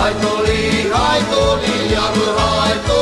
Haitoli, haitoli, jamu haitoli.